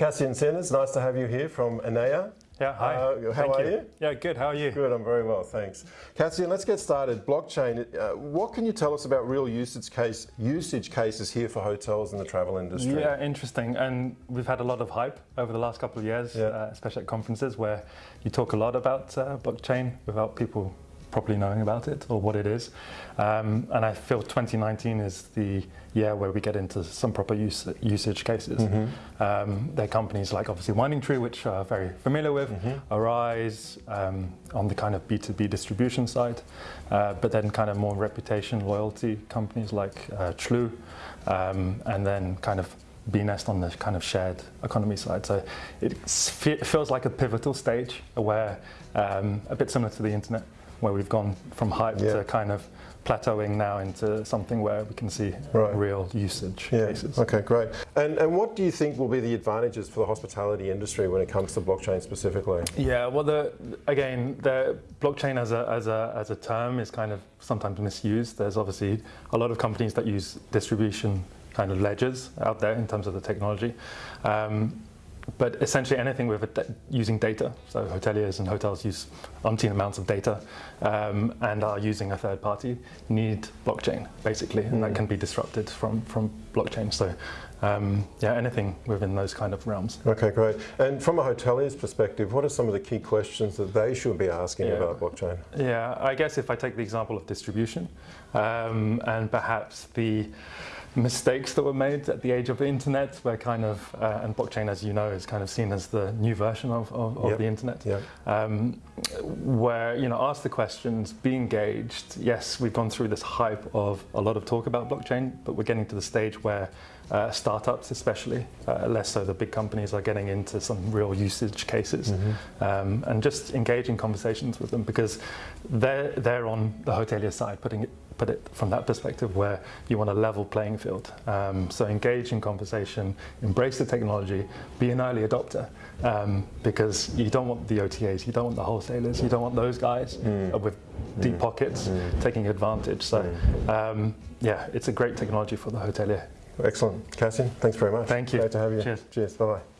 Cassian Sinners, nice to have you here from Enea. Yeah, hi. Uh, how Thank are you. Yeah, good. How are you? Good, I'm very well, thanks. Cassian, let's get started. Blockchain, uh, what can you tell us about real usage case usage cases here for hotels in the travel industry? Yeah, interesting. And we've had a lot of hype over the last couple of years, Yeah. uh, especially at conferences where you talk a lot about uh, blockchain without people properly knowing about it or what it is. Um, and I feel 2019 is the year where we get into some proper use, usage cases. Um, there are companies like obviously Winding Tree, which are very familiar with, Arise um, on the kind of B2B distribution side, uh, but then kind of more reputation, loyalty companies like uh, Chlu, um, and then kind of Beenest on the kind of shared economy side. So it feels like a pivotal stage where um, a bit similar to the internet, where we've gone from hype Yeah. to kind of plateauing now into something where we can see Right. real usage Yeah. cases. Okay, great. And, and what do you think will be the advantages for the hospitality industry when it comes to blockchain specifically? Yeah, well, the, again, the blockchain as a, as, a, as a term is kind of sometimes misused. There's obviously a lot of companies that use distribution kind of ledgers out there in terms of the technology. Um, but essentially anything with da- using data, so hoteliers and hotels use umpteen amounts of data um, and are using a third party, need blockchain basically, and that can be disrupted from, from blockchain. So um, yeah, anything within those kind of realms. Okay, great. And from a hotelier's perspective, what are some of the key questions that they should be asking Yeah. about blockchain? Yeah, I guess if I take the example of distribution um, and perhaps the mistakes that were made at the age of the internet, where kind of, uh, and blockchain, as you know, is kind of seen as the new version of, of, of Yep. the internet, Yeah. um, where, you know, ask the questions, be engaged. Yes, we've gone through this hype of a lot of talk about blockchain, but we're getting to the stage where uh, startups, especially, uh, less so the big companies, are getting into some real usage cases, um, and just engaging conversations with them because they're they're on the hotelier side, putting it put it from that perspective where you want a level playing field. Um, so engage in conversation, embrace the technology, be an early adopter, um, because you don't want the OTAs, you don't want the wholesalers, you don't want those guys uh, with deep pockets taking advantage. So um, yeah, it's a great technology for the hotelier. Excellent. Cassian, thanks very much. Thank you. Great to have you. Cheers. Cheers. Bye-bye.